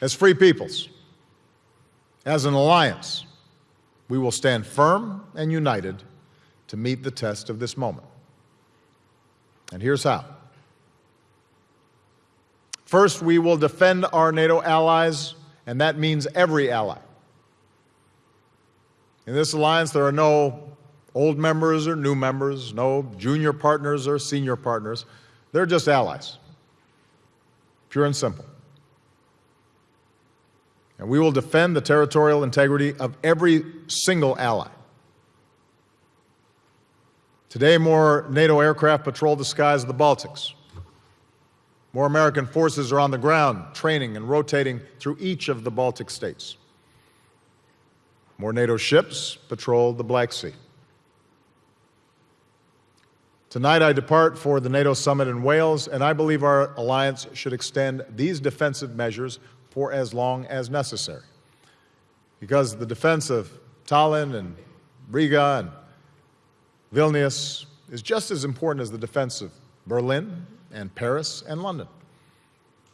As free peoples, as an alliance, we will stand firm and united to meet the test of this moment. And here's how. First, we will defend our NATO allies, and that means every ally. In this alliance, there are no old members or new members, no junior partners or senior partners. They're just allies, pure and simple. And we will defend the territorial integrity of every single ally. Today, more NATO aircraft patrol the skies of the Baltics. More American forces are on the ground, training and rotating through each of the Baltic states. More NATO ships patrol the Black Sea. Tonight, I depart for the NATO summit in Wales, and I believe our alliance should extend these defensive measures for as long as necessary. Because the defense of Tallinn and Riga and Vilnius is just as important as the defense of Berlin and Paris and London.